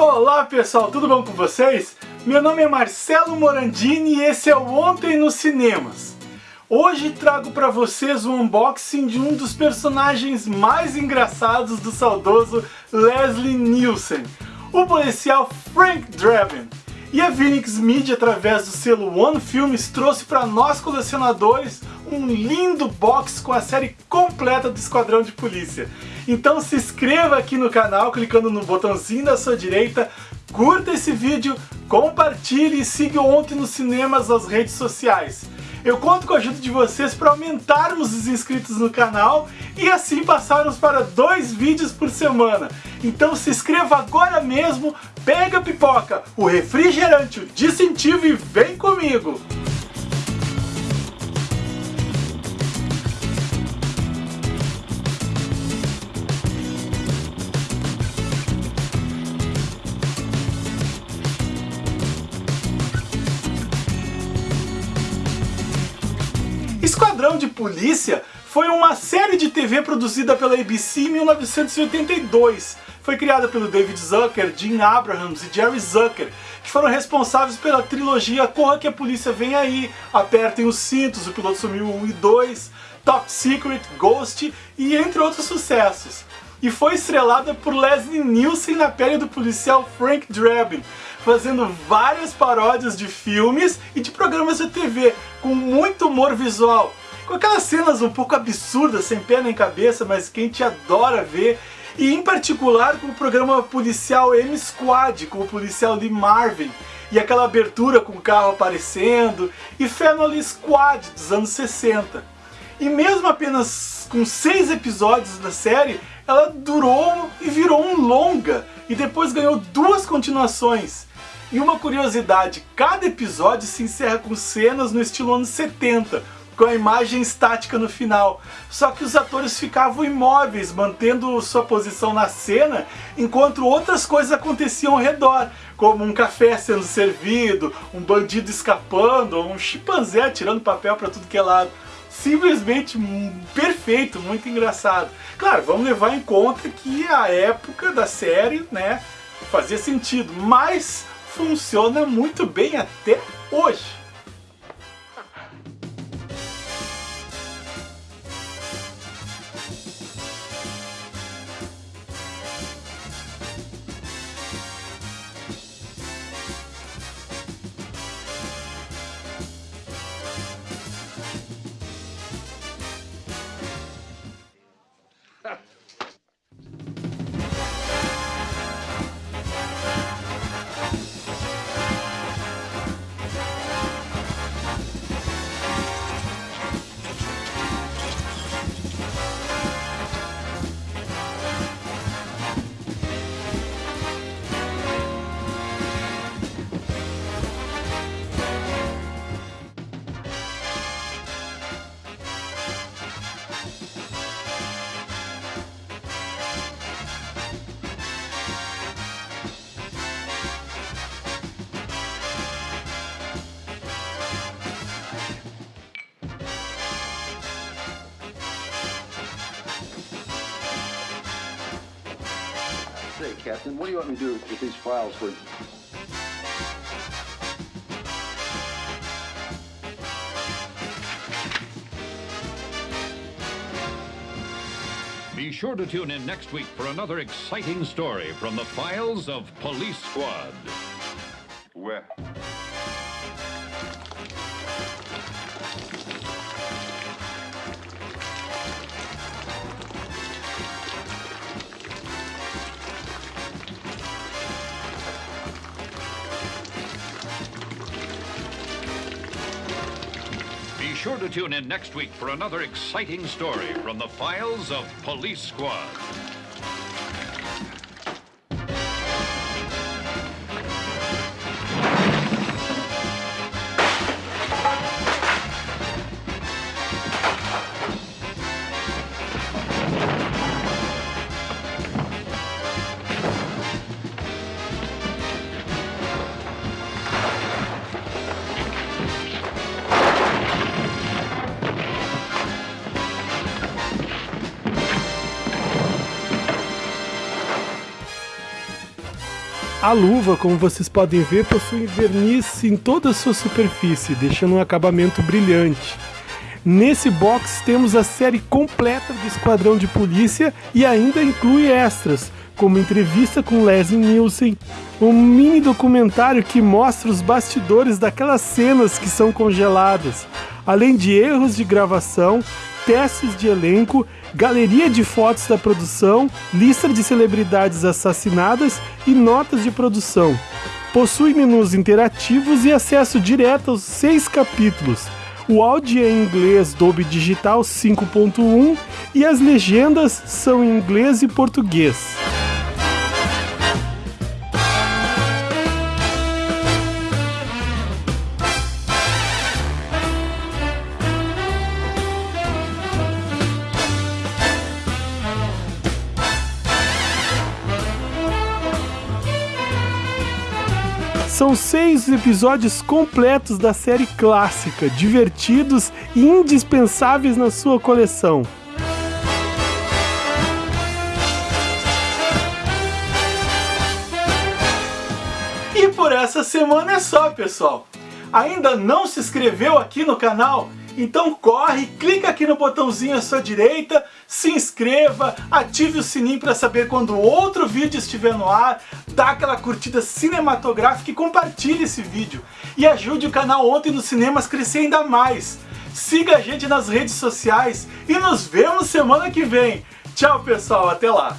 Olá pessoal, tudo bom com vocês? Meu nome é Marcelo Morandini e esse é o Ontem nos Cinemas. Hoje trago para vocês o unboxing de um dos personagens mais engraçados do saudoso Leslie Nielsen, o policial Frank Drebin. E a Phoenix Media, através do selo One Films, trouxe para nós colecionadores um lindo box com a série completa do Esquadrão de Polícia. Então se inscreva aqui no canal clicando no botãozinho da sua direita, curta esse vídeo, compartilhe e siga Ontem nos Cinemas nas redes sociais. Eu conto com a ajuda de vocês para aumentarmos os inscritos no canal e assim passarmos para dois vídeos por semana. Então se inscreva agora mesmo, pega a pipoca, o refrigerante, o distintivo e vem comigo! Esquadrão de Polícia foi uma série de TV produzida pela ABC em 1982. Foi criada pelo David Zucker, Jim Abrahams e Jerry Zucker, que foram responsáveis pela trilogia Corra que a Polícia Vem Aí, Apertem os Cintos, O Piloto Sumiu 1 e 2, Top Secret, Ghost e entre outros sucessos. E foi estrelada por Leslie Nielsen na pele do policial Frank Drebin, fazendo várias paródias de filmes e de programas de TV, com muito humor visual, com aquelas cenas um pouco absurdas, sem pé nem cabeça, mas que a gente adora ver, e em particular com o programa policial M-Squad, com o policial Lee Marvin, e aquela abertura com o carro aparecendo, e Family Squad dos anos 60. E mesmo apenas com seis episódios da série, ela durou e virou um longa, e depois ganhou duas continuações. E uma curiosidade, cada episódio se encerra com cenas no estilo anos 70, com a imagem estática no final. Só que os atores ficavam imóveis, mantendo sua posição na cena, enquanto outras coisas aconteciam ao redor, como um café sendo servido, um bandido escapando, um chimpanzé tirando papel para tudo que é lado. Simplesmente perfeito, muito engraçado. Claro, vamos levar em conta que a época da série, né, fazia sentido, mas funciona muito bem até hoje. Captain, what do you want me to do with these files for you? Be sure to tune in next week for another exciting story from the files of Police Squad. Where? Sure to tune in next week for another exciting story from the files of Police Squad. A luva, como vocês podem ver, possui verniz em toda a sua superfície, deixando um acabamento brilhante. Nesse box temos a série completa do Esquadrão de Polícia e ainda inclui extras, como entrevista com Leslie Nielsen, um mini documentário que mostra os bastidores daquelas cenas que são congeladas, além de erros de gravação, testes de elenco, galeria de fotos da produção, lista de celebridades assassinadas e notas de produção. Possui menus interativos e acesso direto aos seis capítulos. O áudio é em inglês Dolby Digital 5.1 e as legendas são em inglês e português. São seis episódios completos da série clássica, divertidos e indispensáveis na sua coleção. E por essa semana é só, pessoal. Ainda não se inscreveu aqui no canal? Então corre, clica aqui no botãozinho à sua direita, se inscreva, ative o sininho para saber quando outro vídeo estiver no ar, dá aquela curtida cinematográfica e compartilhe esse vídeo. E ajude o canal Ontem nos Cinemas a crescer ainda mais. Siga a gente nas redes sociais e nos vemos semana que vem. Tchau pessoal, até lá!